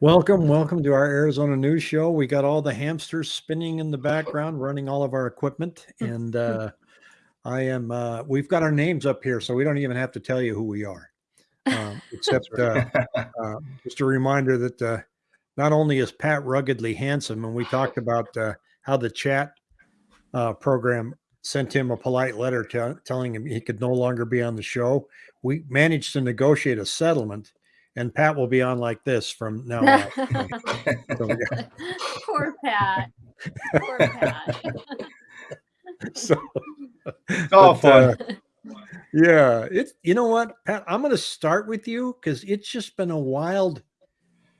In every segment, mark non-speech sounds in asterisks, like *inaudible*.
Welcome, welcome to our Arizona News Show. We got all the hamsters spinning in the background, running all of our equipment, and uh, I am. Uh, we've got our names up here, so we don't even have to tell you who we are. *laughs* Um, except uh, uh, just a reminder that uh, not only is Pat ruggedly handsome, and we talked about uh, how the chat uh, program sent him a polite letter telling him he could no longer be on the show. We managed to negotiate a settlement and Pat will be on like this from now on. *laughs* Poor Pat. Poor Pat. *laughs* so, oh, but, fun. Uh, yeah, it's you know what, Pat. I'm going to start with you because it's just been a wild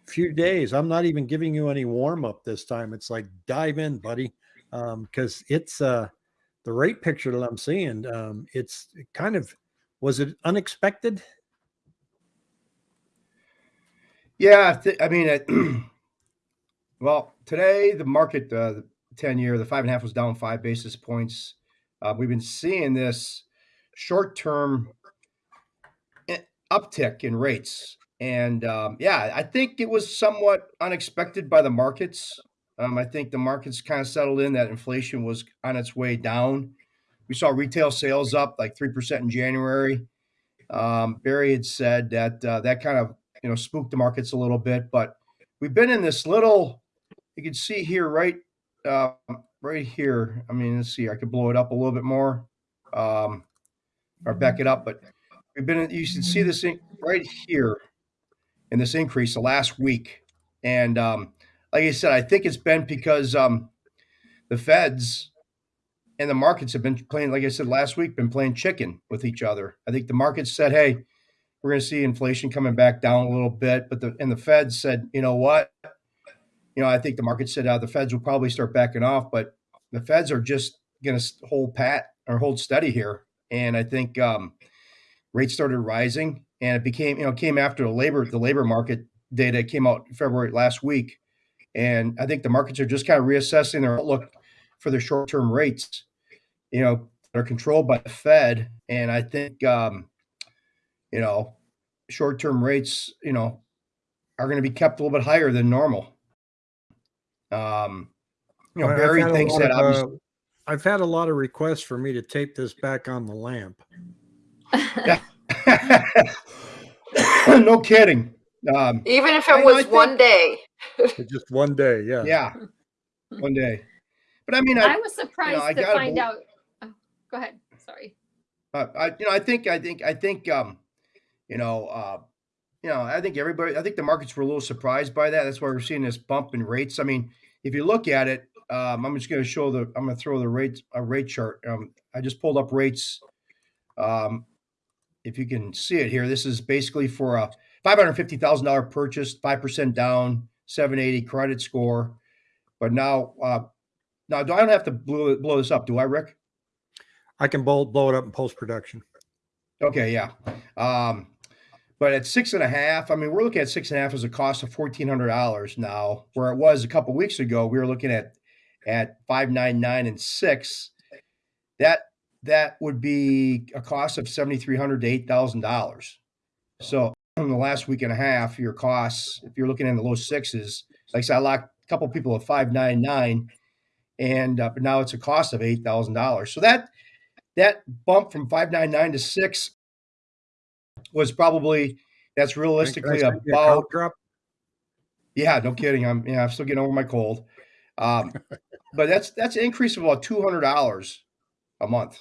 few days. I'm not even giving you any warm up this time. It's like dive in, buddy, because um, it's uh, the rate picture that I'm seeing. Um, it's kind of was it unexpected? Yeah, I mean, *clears throat* well, today the market, uh, the ten year, the five and a half was down five basis points. Uh, we've been seeing this short term eh, uptick in rates, and um, yeah, I think it was somewhat unexpected by the markets. Um, I think the markets kind of settled in that inflation was on its way down. We saw retail sales up like three percent in January. Um, Barry had said that uh, that kind of you know, spooked the markets a little bit. But we've been in this little, you can see here, right, uh, right here. I mean, let's see, I could blow it up a little bit more, um, or back it up. But we've been, you can see this right here in this increase the last week. And um, like I said, I think it's been because um, the Feds and the markets have been playing, like I said last week, been playing chicken with each other. I think the markets said, hey, we're going to see inflation coming back down a little bit. But the and the Fed said, you know what? You know, I think the market said uh, the Feds will probably start backing off, but the Feds are just going to hold pat or hold steady here. And I think um, rates started rising, and it became you know came after the labor the labor market data came out February last week, and I think the markets are just kind of reassessing their outlook for their short term rates. You know, they're controlled by the Fed, and I think um, you know short term rates, you know, are going to be kept a little bit higher than normal. Um, you know, Barry thinks that of, uh, I've had a lot of requests for me to tape this back on the lamp. *laughs* no kidding. Um, Even if it was one day. just one day, yeah. Yeah. One day. But I mean, I, I was surprised you know, to find out. Oh, go ahead. Sorry. Uh, I, you know, I think, I think, I think, um, you know, uh, you know, I think everybody, I think the markets were a little surprised by that. That's why we're seeing this bump in rates. I mean, if you look at it, um, I'm just going to show the, I'm going to throw the rate, a rate chart. Um, I just pulled up rates. Um, if you can see it here, this is basically for a $550,000 purchase, 5% down, 780 credit score. But now, uh, now do I don't have to blow, blow this up, do I, Rick? I can blow, blow it up in post production. Okay, yeah. Um, but at six and a half, I mean, we're looking at six and a half as a cost of fourteen hundred dollars now, where it was a couple weeks ago. We were looking at at five nine nine and six. That that would be a cost of seventy three hundred to eight thousand dollars. So in the last week and a half, your costs, if you're looking in the low sixes, like I said, I locked a couple people at five nine nine, and uh, but now it's a cost of eight thousand dollars. So that that bump from five nine nine to six was probably that's realistically about drop. Yeah, no kidding. I'm yeah, I'm still getting over my cold. Um, *laughs* but that's that's an increase of about two hundred dollars a month,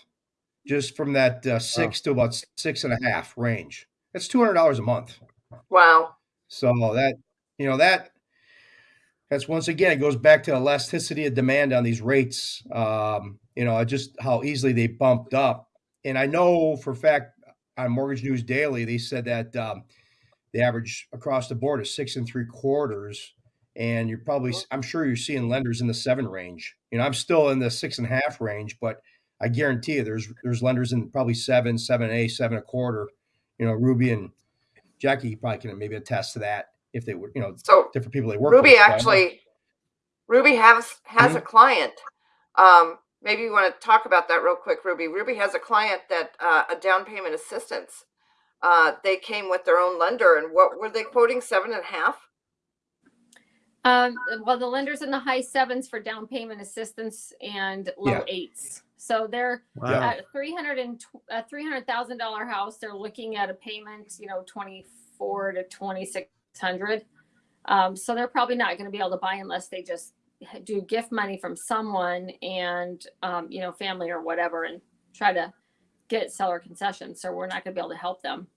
just from that uh, six to about six and a half range. That's two hundred dollars a month. Wow. So that you know that that's once again it goes back to elasticity of demand on these rates. Um, you know, just how easily they bumped up. And I know for a fact on Mortgage News Daily, they said that um, the average across the board is six and three quarters. And you're probably, I'm sure you're seeing lenders in the seven range. You know, I'm still in the six and a half range, but I guarantee you there's there's lenders in probably seven, seven A, seven a quarter. You know, Ruby and Jackie probably can maybe attest to that if they were, you know, so different people they work Ruby with. actually, Ruby has has mm-hmm. a client um, maybe you want to talk about that real quick, Ruby. Ruby has a client that uh, a down payment assistance. Uh, they came with their own lender, and what were they quoting? Seven and a half. Um, well, the lender's in the high sevens for down payment assistance and low Yeah. eights. So they're Wow. at a three hundred and a three hundred thousand dollar house. They're looking at a payment, you know, twenty four to twenty six hundred. Um, so they're probably not going to be able to buy unless they just do gift money from someone and um, you know, family or whatever, and try to get seller concessions. So we're not going to be able to help them.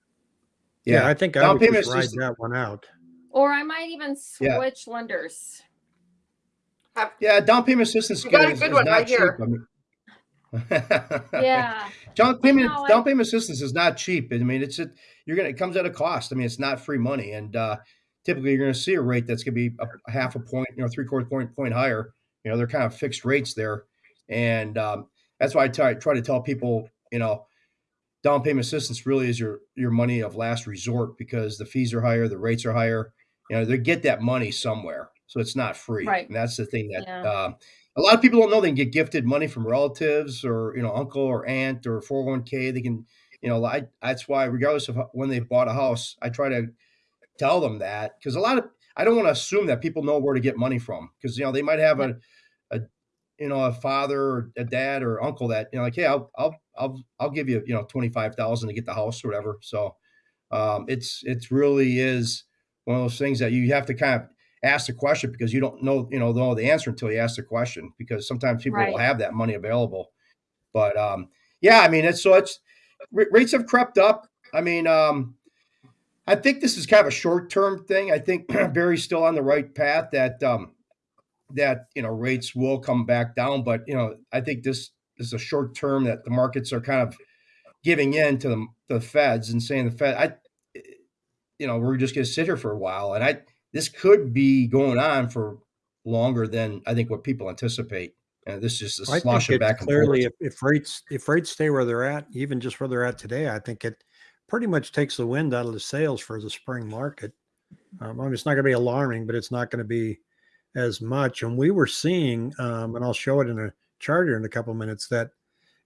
Yeah, Yeah. I think I Down would payment just ride assistance- that one out. Or I might even Yeah. switch lenders. Have, Yeah, down payment assistance. You got a is- good is one not right cheap. here. I mean- *laughs* Yeah. Down payment, know, down payment assistance is not cheap. I mean, it's a, you're gonna, it comes at a cost. I mean, it's not free money, and uh, typically you're gonna see a rate that's gonna be a, half a point, you know, three quarter point point higher. You know, they're kind of fixed rates there, and um, that's why I try, try to tell people, you know, down payment assistance really is your your money of last resort because the fees are higher, the rates are higher. You know, they get that money somewhere, so it's not free. Right. And that's the thing that Yeah. um, a lot of people don't know they can get gifted money from relatives or you know uncle or aunt or 401k they can you know I, that's why regardless of when they bought a house i try to tell them that because a lot of i don't want to assume that people know where to get money from because you know they might have a, a you know a father or a dad or uncle that you know like hey i'll i'll i'll, I'll give you you know 25000 to get the house or whatever so um, it's it's really is one of those things that you have to kind of ask the question because you don't know you know know the answer until you ask the question because sometimes people will have that money available but um yeah i mean it's so it's ra- rates have crept up. I mean um i think this is kind of a short term thing. I think *clears throat* barry's still on the right path that um that you know rates will come back down but you know i think this is a short term that the markets are kind of giving in to the, the feds and saying the fed i you know we're just going to sit here for a while. And i this could be going on for longer than I think what people anticipate. And this is just a slosh back clearly if, if rates if rates stay where they're at, even just where they're at today, I think it pretty much takes the wind out of the sails for the spring market. Um, I mean, it's not going to be alarming, but it's not going to be as much. And we were seeing, um, and I'll show it in a chart here in a couple of minutes, that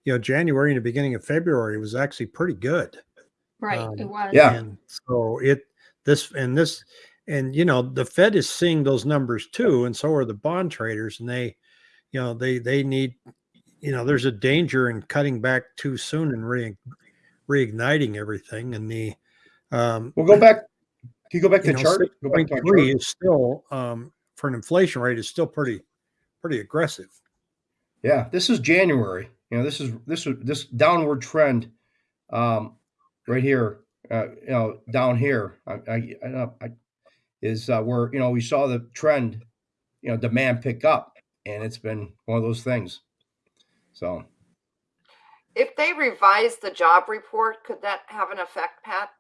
you know January and the beginning of February was actually pretty good. Right. Um, it was. Yeah. And so it this and this and you know the Fed is seeing those numbers too, and so are the bond traders, and they, you know, they they need, you know, there's a danger in cutting back too soon and re, reigniting everything, and the um, We'll go back. Can you go back to know, chart? Go back to three chart. is still um, for an inflation rate is still pretty pretty aggressive. Yeah, this is January. You know, this is this is this downward trend, um, right here. Uh, you know, down here. I, I, I, I is uh, where you know we saw the trend, you know, demand pick up, and it's been one of those things. So if they revise the job report, could that have an effect, Pat?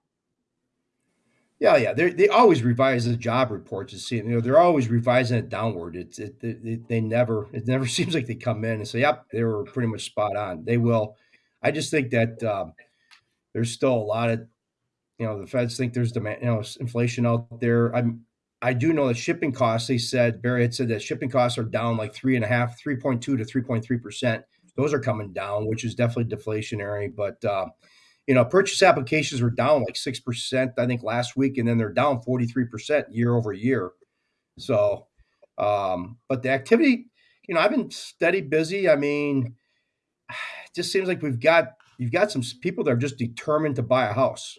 Yeah, yeah. They they always revise the job report to see, you know, they're always revising it downward. It's it, it, it- they never it never *laughs* seems like they come in and say, "Yep, they were pretty much spot on." They will. I just think that um, there's still a lot of, you know, the Feds think there's demand, you know, inflation out there. I'm I do know that shipping costs. They said Barry had said that shipping costs are down like three and a half, three point two to three point three percent. Those are coming down, which is definitely deflationary. But uh, you know, purchase applications were down like 6%, I think, last week, and then they're down 43% year over year. So, um, but the activity, you know, I've been steady busy. I mean, it *sighs* just seems like we've got, you've got some people that are just determined to buy a house.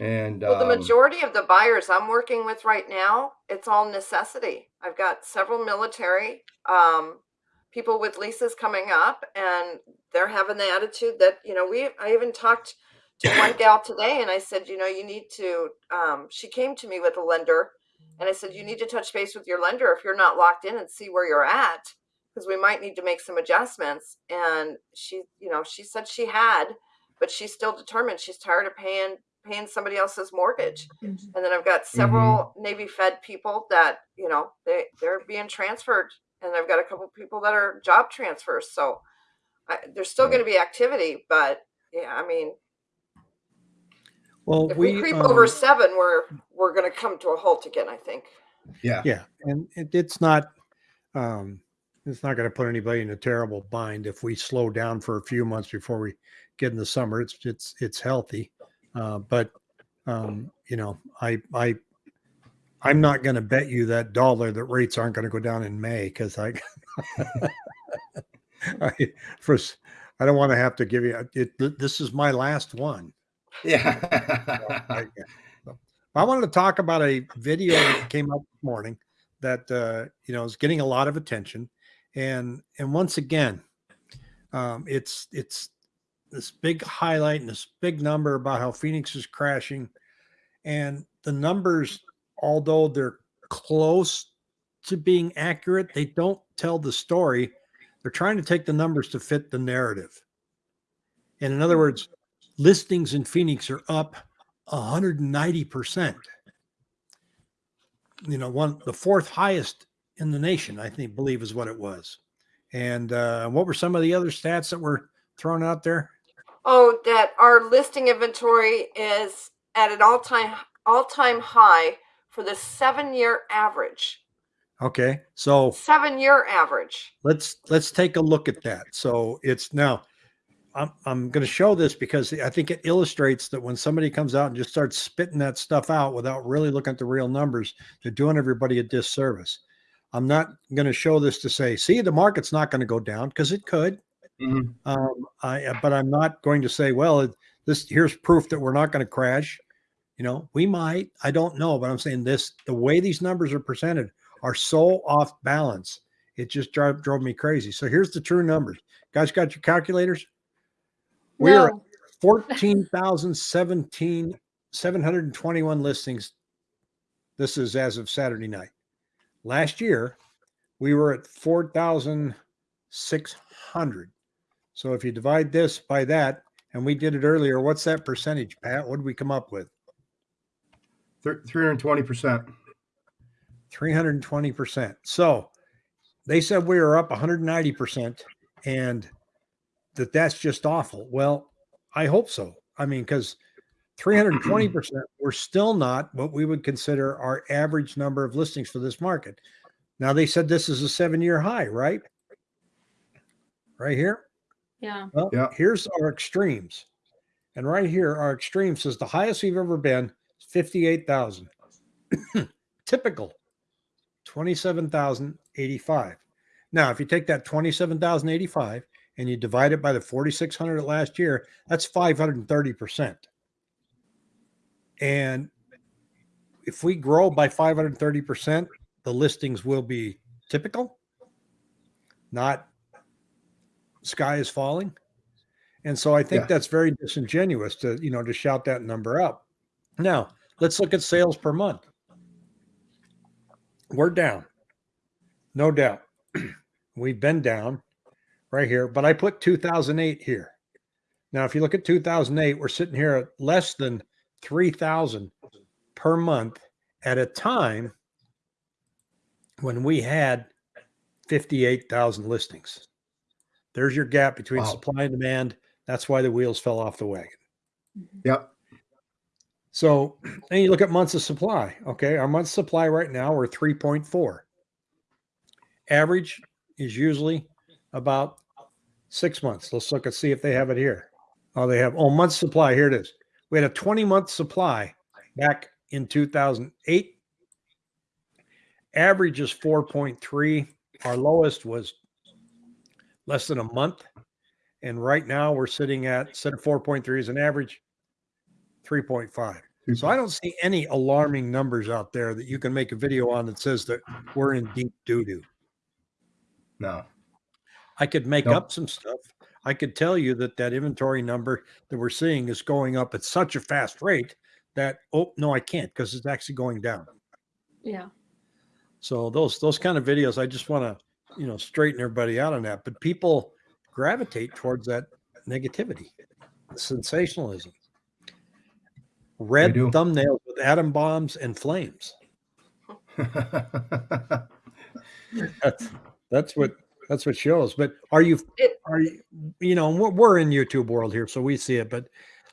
And, Well, the um, majority of the buyers I'm working with right now, it's all necessity. I've got several military um, people with leases coming up, and they're having the attitude that you know we. I even talked to one *coughs* gal today, and I said, you know, you need to. Um, she came to me with a lender, and I said, you need to touch base with your lender if you're not locked in and see where you're at, because we might need to make some adjustments. And she, you know, she said she had, but she's still determined. She's tired of paying paying somebody else's mortgage. And then I've got several Navy Fed people that, you know, they, they're being transferred. And I've got a couple people that are job transfers. So I, there's still going to be activity, but yeah, I mean, Well, if we, we creep um, over seven, we're, we're going to come to a halt again, I think. yeah, Yeah, and it, it's not um it's not going to put anybody in a terrible bind if we slow down for a few months before we get in the summer. It's it's it's healthy, uh, but um, you know, I I I'm not going to bet you that dollar that rates aren't going to go down in May because I, *laughs* I first I don't want to have to give you it. This is my last one. Yeah. I, I wanted to talk about a video that came up this morning that uh, you know is getting a lot of attention, and and once again, um, it's it's this big highlight and this big number about how Phoenix is crashing, and the numbers, although they're close to being accurate, they don't tell the story. They're trying to take the numbers to fit the narrative. And in other words, listings in Phoenix are up 190%. You know, one the fourth highest in the nation, I think, believe is what it was. And uh, what were some of the other stats that were thrown out there? Oh, that our listing inventory is at an all-time all-time high for the seven-year average. Okay, so Seven-year average. let's let's take a look at that. So it's now I'm I'm going to show this because I think it illustrates that when somebody comes out and just starts spitting that stuff out without really looking at the real numbers, they're doing everybody a disservice. I'm not going to show this to say, see, the market's not going to go down because it could. Mhm. Um, I but I'm not going to say, well, it, this here's proof that we're not going to crash. You know, we might. I don't know, but I'm saying this: the way these numbers are presented are so off balance. It just drove drove me crazy. So here's the true numbers. Guys, got your calculators? We are No, 14,017, 721 listings. This is as of Saturday night. Last year, we were at 4,600. So if you divide this by that, and we did it earlier, what's that percentage, Pat? What did we come up with? Three hundred twenty percent. 320%. So they said we were up 190% and that that's just awful. Well, I hope so. I mean, because 320%, *clears throat* we're still not what we would consider our average number of listings for this market. Now, they said this is a seven year high, right? Right here. yeah, Well, Yeah. here's our extremes. And right here, our extreme says the highest we've ever been is 58,000. *coughs* Typical 27,085. Now, if you take that 27,085 and you divide it by the 4,600 last year, that's 530%. And if we grow by 530%, the listings will be typical, not sky is falling. And so I think Yeah. that's very disingenuous to, you know, to shout that number out. Now, let's look at sales per month. We're down. No doubt. *clears throat* We've been down right here, but I put 2008 here. Now, if you look at 2008, we're sitting here at less than 3,000 per month at a time when we had 58,000 listings. There's your gap between Wow. supply and demand. That's why the wheels fell off the wagon. Yep. So, *clears throat* and you look at months of supply. Okay, our month's supply right now we're 3.4. Average is usually about six months. Let's look and see if they have it here. Oh, they have oh month supply. Here it is. We had a 20 month supply back in 2008. Average is 4.3. Our lowest was less than a month. And right now we're sitting at instead of 4.3 as an average, 3.5. So I don't see any alarming numbers out there that you can make a video on that says that we're in deep doo doo. No. I could make Nope. up some stuff. I could tell you that that inventory number that we're seeing is going up at such a fast rate that oh no, I can't because it's actually going down. yeah. So those those kind of videos, I just want to you know straighten everybody out on that. But people gravitate towards that negativity, sensationalism, red do. thumbnails with atom bombs and flames. *laughs* That's that's what that's what shows. But are you are you you know we're, we're in YouTube world here, so we see it. But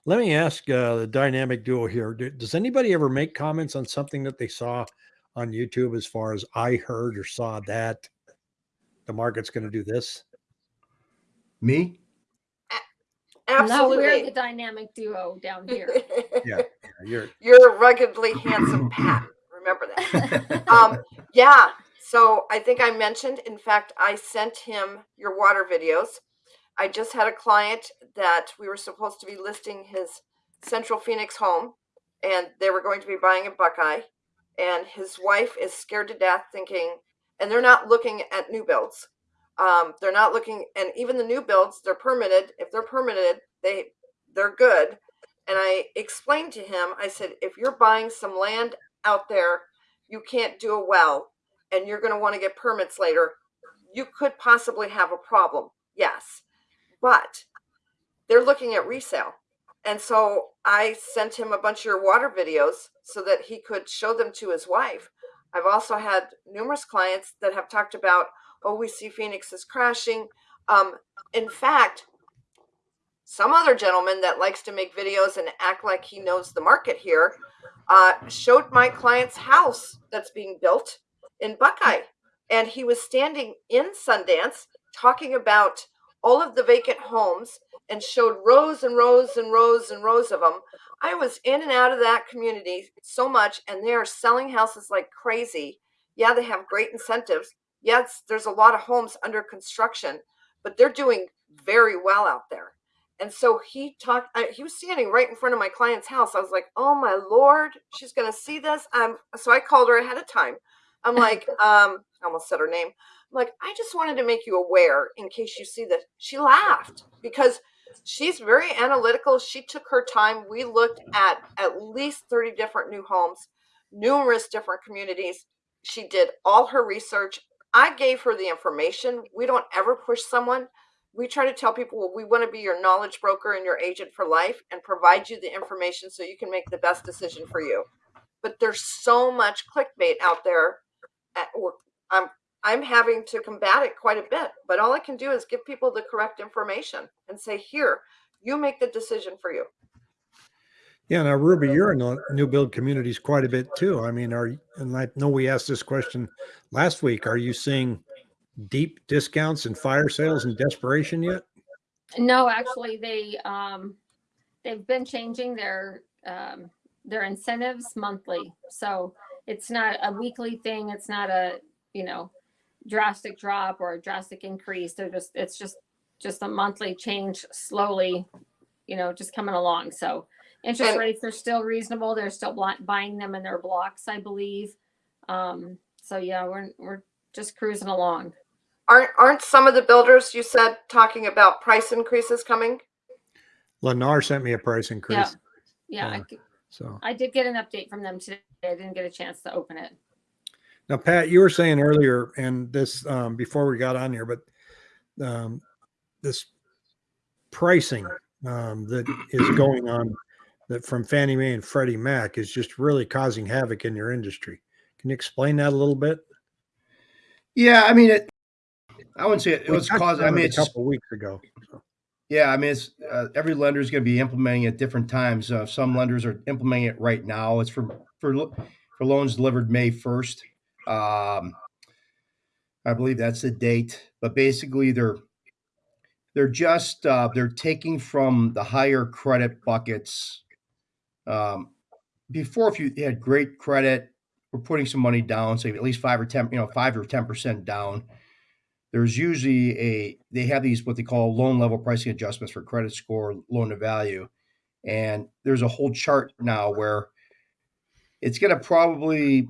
let me ask uh, the dynamic duo here: do, Does anybody ever make comments on something that they saw on YouTube as far as I heard or saw that the market's going to do this? Me? No, Absolutely. we're the dynamic duo down *laughs* here. Yeah, you're *laughs* You're ruggedly handsome *clears throat* Pat. remember that. *laughs* um, yeah. So I think I mentioned, in fact, I sent him your water videos. I just had a client that we were supposed to be listing his Central Phoenix home, and they were going to be buying a Buckeye. And his wife is scared to death, thinking, and they're not looking at new builds. Um, they're not looking, and even the new builds, they're permitted. If they're permitted, they they're good. And I explained to him, I said, if you're buying some land out there, you can't do a well, and you're going to want to get permits later. You could possibly have a problem. Yes, but they're looking at resale. And so I sent him a bunch of your water videos so that he could show them to his wife. I've also had numerous clients that have talked about, oh, we see Phoenix is crashing. Um, in fact, some other gentleman that likes to make videos and act like he knows the market here uh, showed my client's house that's being built in Buckeye. And he was standing in Sundance talking about all of the vacant homes and showed rows and rows and rows and rows of them. I was in and out of that community so much, and they are selling houses like crazy. Yeah, they have great incentives. Yes, there's a lot of homes under construction, but they're doing very well out there. And so he talked, I, he was standing right in front of my client's house. I was like, oh my Lord, she's going to see this. Um, so I called her ahead of time. I'm like, *laughs* um, I almost said her name. I'm like, I just wanted to make you aware in case you see this. She laughed because she's very analytical. She took her time. We looked at at least 30 different new homes, numerous different communities. She did all her research. I gave her the information. We don't ever push someone. We try to tell people well, we want to be your knowledge broker and your agent for life and provide you the information so you can make the best decision for you. But there's so much clickbait out there. Eh, At, I'm I'm having to combat it quite a bit. But all I can do is give people the correct information and say, here, you make the decision for you. Yeah, now Ruby, you're in the new build communities quite a bit too. I mean, are and I know we asked this question last week. Are you seeing deep discounts and fire sales and desperation yet? No, actually, they um, they've been changing their um, their incentives monthly, so it's not a weekly thing. It's not a you know drastic drop or a drastic increase. They're just it's just just a monthly change slowly, you know, just coming along. So interest And- rates are still reasonable. They're still buying them in their blocks, I believe. Um, so yeah, we're we're just cruising along. Aren't aren't some of the builders you said talking about price increases coming? Lennar sent me a price increase. yeah. I Yeah. c- So I did get an update from them today. I didn't get a chance to open it. now, Pat, you were saying earlier, and this um, before we got on here, but um, this pricing um, that is going on that from Fannie Mae and Freddie Mac is just really causing havoc in your industry. Can you explain that a little bit? Yeah, I mean, it. I wouldn't say it, it was causing. I mean, a it's couple weeks ago. so. yeah. I mean, it's uh, every lender is going to be implementing at different times. Uh, some lenders are implementing it right now. It's for for for loans delivered May first. Um, I believe that's the date. But basically, they're they're just uh, they're taking from the higher credit buckets. Um, before, if you had great credit, we're putting some money down, say at least five or ten, you know, five or ten percent down. There's usually a they have these what they call loan level pricing adjustments for credit score, loan to value, and there's a whole chart now where it's going to probably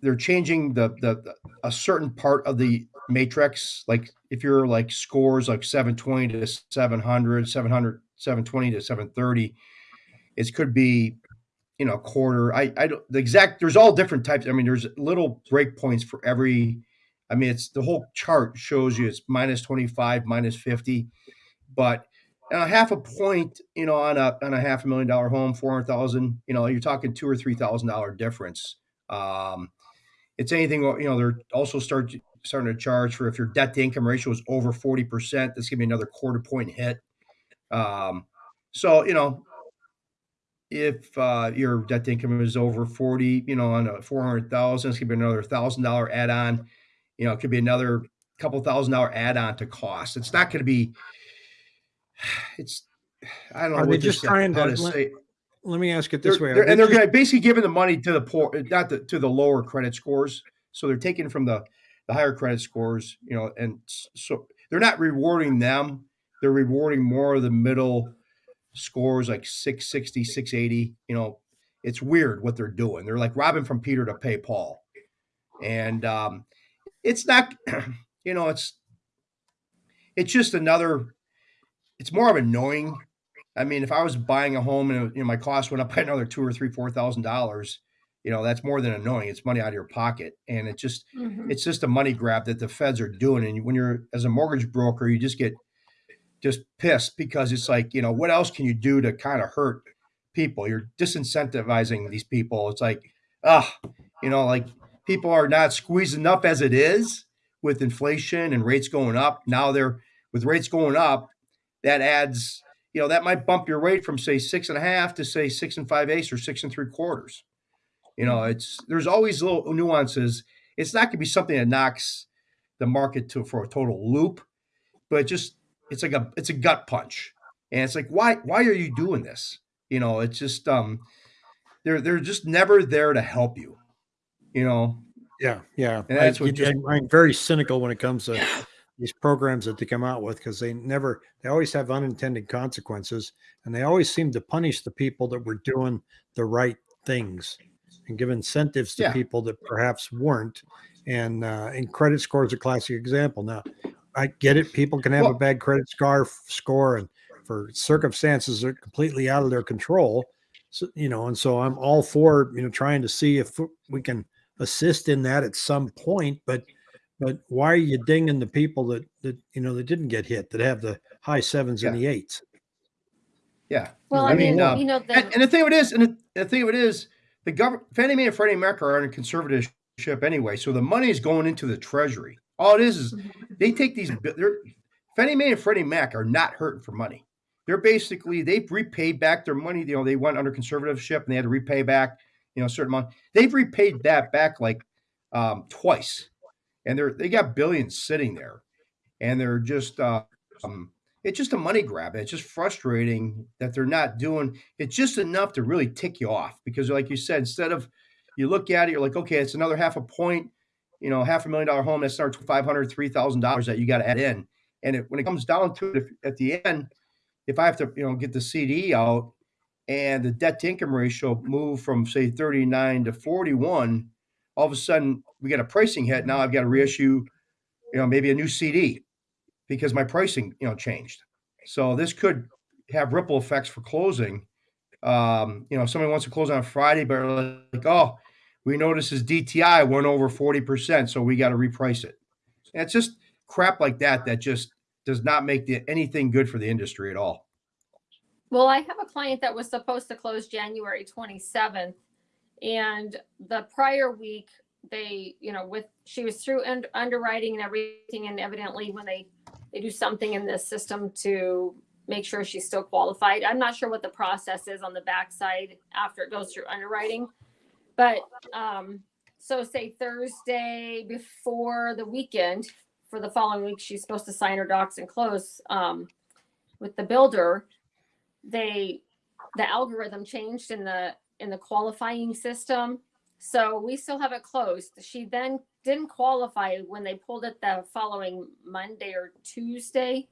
they're changing the, the the a certain part of the matrix like if you're like scores like 720 to 700 700 720 to 730 it could be you know a quarter. I i don't the exact there's all different types. I mean there's little breakpoints for every i mean it's the whole chart shows you it's minus 25 minus 50 but uh, half a point you know on a on a half a million dollar home 400000 you know you're talking two or three thousand dollar difference. Um it's anything you know they're also start starting to charge for if your debt to income ratio is over 40% that's gonna be another quarter point hit. Um so you know if uh, your debt to income is over 40 you know on a 400000 it's gonna be another thousand dollar add-on you know it could be another couple thousand dollar add-on to cost it's not gonna be *sighs* it's i don't know Are they just trying to to lim- say let me ask it They're, this way. they're- they and they're just- going to basically giving the money to the poor, not the, to the lower credit scores. So they're taking from the the higher credit scores, you know, and so they're not rewarding them. They're rewarding more of the middle scores, like 660, 680. You know, it's weird what they're doing. They're like robbing from Peter to pay Paul, and um, it's not, *clears throat* you know, it's it's just another. It's more of annoying I mean, if I was buying a home and you know my cost went up by another two or three, four thousand dollars, you know that's more than annoying. It's money out of your pocket, and it just Mhm. it's just a money grab that the feds are doing. And when you're as a mortgage broker, you just get just pissed because it's like you know what else can you do to kind of hurt people? You're disincentivizing these people. It's like ah, you know, like people are not squeezed enough as it is with inflation and rates going up. Now they're with rates going up, that adds you know, that might bump your rate from say six and a half to say six and five eighths or six and three quarters. You know, it's there's always little nuances. It's not gonna be something that knocks the market to for a total loop, but just it's like a it's a gut punch. And it's like, why why are you doing this? You know, it's just um they're they're just never there to help you. You know, Yeah, yeah. And I, that's what you- just- I'm, very cynical when it comes to these programs that they come out with because they never, they always have unintended consequences, and they always seem to punish the people that were doing the right things and give incentives to Yeah. people that perhaps weren't. And uh, and credit scores is a classic example. Now, I get it; people can have a bad credit score score, and for circumstances that are completely out of their control. So, you know, and so I'm all for you know trying to see if we can assist in that at some point but but why are you dinging the people that that you know that didn't get hit that have the high sevens and the eights yeah. Well, I I mean, mean, um, you know, the, And, and the thing of it is, and the, the thing of it is, the government, Fannie Mae and Freddie Mac are in conservatorship anyway, so the money is going into the Treasury. All it is is they take these. They're, Fannie Mae and Freddie Mac are not hurting for money. They're basically they've repaid back their money. You know, they went under conservatorship and they had to repay back, you know, a certain amount. They've repaid that back like um, twice, and they're they got billions sitting there, and they're just. Uh, um, it's just a money grab. It's just frustrating that they're not doing it's just enough to really tick you off because, like you said, instead of you look at it, you're like, okay, it's another half a point, you know, half a million dollar home. That's three thousand dollars that you got to add in. And it, when it comes down to it, if, at the end, if I have to, you know, get the CD out and the debt to income ratio move from say 39 to 41, all of a sudden we got a pricing hit. Now I've got to reissue, you know, maybe a new CD because my pricing, you know, changed. So this could have ripple effects for closing. Um, you know, if somebody wants to close on Friday, but like, oh, we notice his DTI went over 40%, so we got to reprice it. And it's just crap like that that just does not make the, anything good for the industry at all. well, I have a client that was supposed to close January 27th. And the prior week, they, you know, with, she was through und- underwriting and everything. And evidently when they, they do something in the system to make sure she's still qualified. I'm not sure what the process is on the backside after it goes through underwriting. But, um, so say Thursday before the weekend for the following week, she's supposed to sign her docs and close, um, with the builder. They, the algorithm changed in the, in the qualifying system. So we still have it closed. She then didn't qualify when they pulled it the following Monday or Tuesday.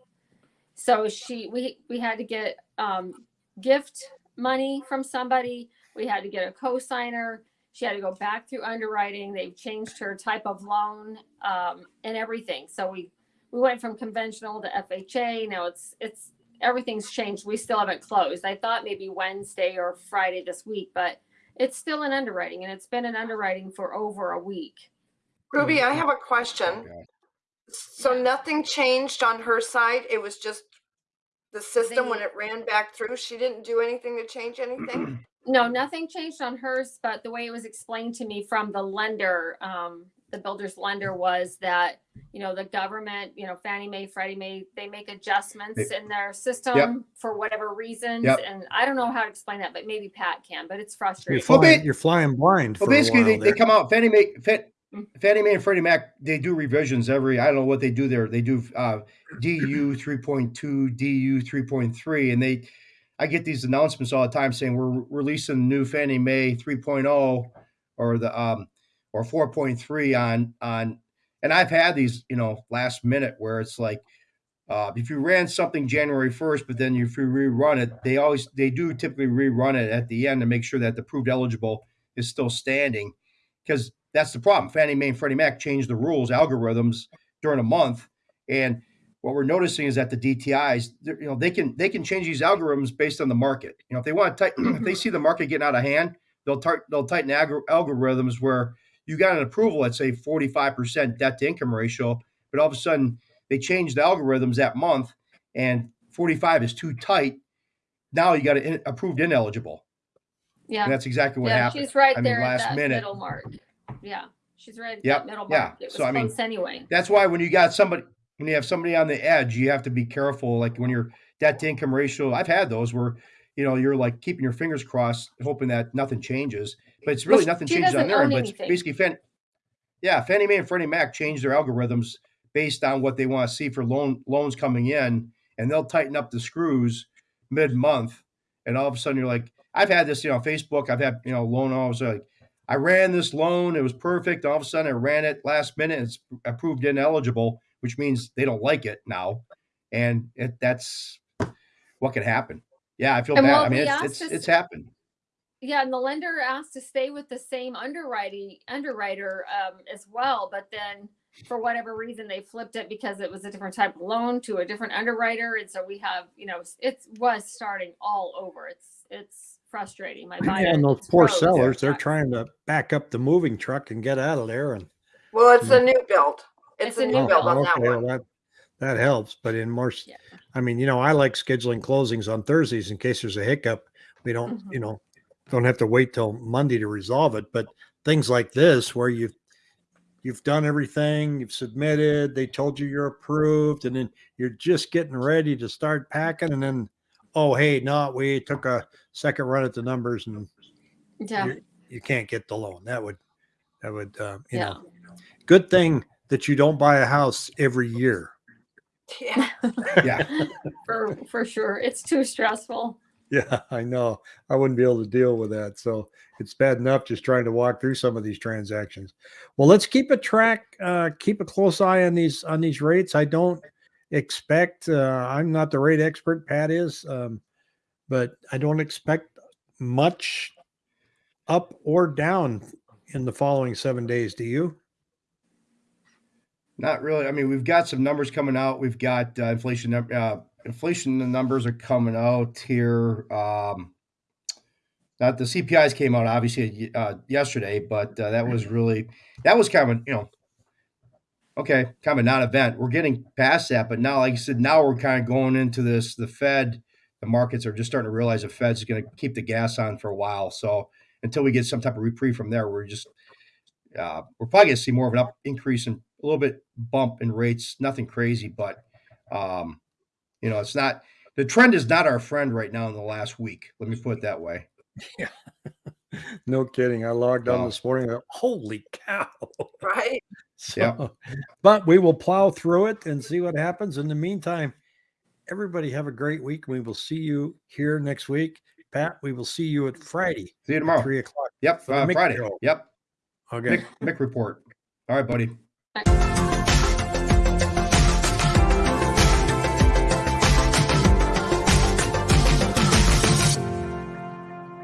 So she, we, we had to get, um, gift money from somebody. We had to get a co-signer. She had to go back through underwriting. They've changed her type of loan, um, and everything. So we, we went from conventional to FHA. Now it's, it's, everything's changed. We still haven't closed. I thought maybe Wednesday or Friday this week, but it's still in underwriting and it's been in underwriting for over a week. Ruby, I have a question. So nothing changed on her side? It was just the system when it ran back through? She didn't do anything to change anything? *clears throat* No, nothing changed on hers, but the way it was explained to me from the lender, um, the builder's lender was that, you know, the government, you know, Fannie Mae, Freddie Mae, they make adjustments in their system for whatever reasons. Yep. And I don't know how to explain that, but maybe Pat can, but it's you're frustrating. Well, you're flying blind Well, for basically, they, they come out. Fannie Mae, Fan. Fannie Mae and Freddie Mac, they do revisions every. I don't know what they do there. They do uh, DU three point two, DU three point three, and they I get these announcements all the time saying we're releasing new Fannie Mae 3.0 or the um or 4.3 on on and I've had these, you know, last minute where it's like uh, if you ran something January 1st, but then if you rerun it, they always they do typically rerun it at the end to make sure that the proved eligible is still standing. Because that's the problem. Fannie Mae and Freddie Mac changed the rules, algorithms during a month. And what we're noticing is that the DTIs, you know, they can they can change these algorithms based on the market. You know, if they want to tighten, *clears throat* if they see the market getting out of hand, they'll tar- they'll tighten algor- algorithms where you got an approval at say 45% debt to income ratio, but all of a sudden they changed the algorithms that month and 45 is too tight. Now you got it approved ineligible. Yeah. And that's exactly what yeah, happened. she's right I mean, there at last minute- middle mark. Yeah, she's right Yep, middle yeah. It was So, I mean, anyway. That's why when you got somebody, when you have somebody on the edge, you have to be careful. Like when your debt to income ratio, I've had those where, you know, you're like keeping your fingers crossed, hoping that nothing changes. But it's really she- nothing changes on their end. But anything. basically, Fannie, yeah, Fannie Mae and Freddie Mac change their algorithms based on what they want to see for loan loans coming in, and they'll tighten up the screws mid month. And all of a sudden, you're like, I've had this, you know, on Facebook. I've had, you know, loan offers like, I ran this loan, it was perfect. All of a sudden, I ran it last minute. It's approved ineligible, which means they don't like it now, and it, that's what could happen. Yeah, I feel And bad. I mean, it's it's, is- it's happened. Yeah, and the lender asked to stay with the same underwriting underwriter um, as well, but then for whatever reason they flipped it because it was a different type of loan to a different underwriter, and so we have, you know, it was starting all over. It's it's frustrating. My buyer and those poor sellers, they're trying to back up the moving truck and get out of there. And Well, it's a new build. It's, It's a a new new Oh, build on okay, that well, one. that that helps. But in more, Yeah. I mean, you know, I like scheduling closings on Thursdays in case there's a hiccup. We don't, Mhm. you know, don't have to wait till Monday to resolve it. But things like this, where you've you've done everything, you've submitted, they told you you're approved, and then you're just getting ready to start packing, and then, oh hey, no, we took a second run at the numbers, and Yeah, you, you can't get the loan. That would that would uh, you yeah. know good thing that you don't buy a house every year. Yeah. Yeah, *laughs* for for sure. It's too stressful. Yeah, I know. I wouldn't be able to deal with that. So it's bad enough just trying to walk through some of these transactions. Well, let's keep a track, uh, keep a close eye on these on these rates. I don't expect uh, I'm not the rate expert, Pat is, um, but I don't expect much up or down in the following seven days. Do you? not really. I mean, we've got some numbers coming out. We've got uh, inflation. Uh, inflation numbers are coming out here. Um, not the CPIs came out obviously uh, yesterday, but uh, that was really that was kind of you know okay, kind of a non-event. We're getting past that, but now, like I said, now we're kind of going into this. The Fed, the markets are just starting to realize the Fed's going to keep the gas on for a while. So until we get some type of reprieve from there, we're just uh, we're probably going to see more of an up increase in a little bit bump in rates. Nothing crazy, but um, you know, it's not the trend is not our friend right now in the last week. Let me put it that way. *laughs* Yeah. *laughs* No kidding. I logged on No. this morning. Holy cow. Right. *laughs* So, but we will plow through it and see what happens. In the meantime, everybody have a great week. We will see you here next week. Pat, we will see you at Friday, See you at tomorrow. three o'clock. Yep, uh, Friday. show. Yep, Okay. Mick, Mick report. All right, buddy. Bye.